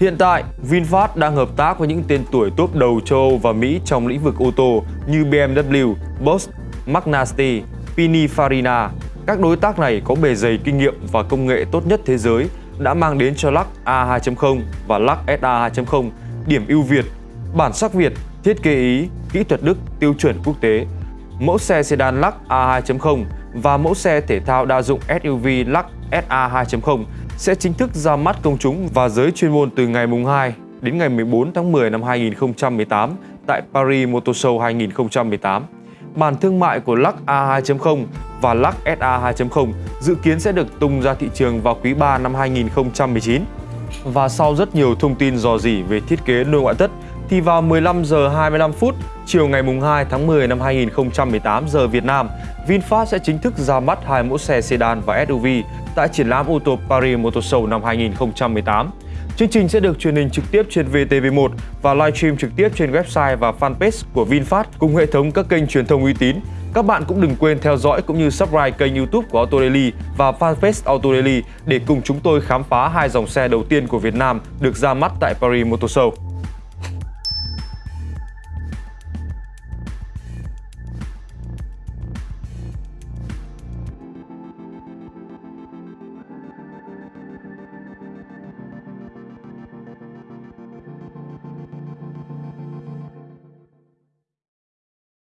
Hiện tại, VinFast đang hợp tác với những tên tuổi top đầu châu Âu và Mỹ trong lĩnh vực ô tô như BMW, Bosch, Magnasti, Pininfarina. Các đối tác này có bề dày kinh nghiệm và công nghệ tốt nhất thế giới đã mang đến cho Lux A2.0 và Lux SA 2.0 điểm ưu Việt, bản sắc Việt, thiết kế Ý, kỹ thuật Đức tiêu chuẩn quốc tế. Mẫu xe sedan Lux A2.0 và mẫu xe thể thao đa dụng SUV Lux SA 2.0 sẽ chính thức ra mắt công chúng và giới chuyên môn từ ngày mùng 2 đến ngày 14 tháng 10 năm 2018 tại Paris Motor Show 2018. Bản thương mại của Lux A2.0 và Lux SA 2.0 dự kiến sẽ được tung ra thị trường vào quý 3 năm 2019. Và sau rất nhiều thông tin dò dỉ về thiết kế nội ngoại thất thì vào 15 giờ 25 phút chiều ngày mùng 2 tháng 10 năm 2018 giờ Việt Nam, VinFast sẽ chính thức ra mắt hai mẫu xe sedan và SUV tại triển lãm ô tô Paris Motor Show năm 2018. Chương trình sẽ được truyền hình trực tiếp trên VTV1 và livestream trực tiếp trên website và fanpage của VinFast cùng hệ thống các kênh truyền thông uy tín. Các bạn cũng đừng quên theo dõi cũng như subscribe kênh YouTube của Auto Daily và fanpage Auto Daily để cùng chúng tôi khám phá hai dòng xe đầu tiên của Việt Nam được ra mắt tại Paris Motor Show.